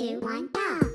two, one, go!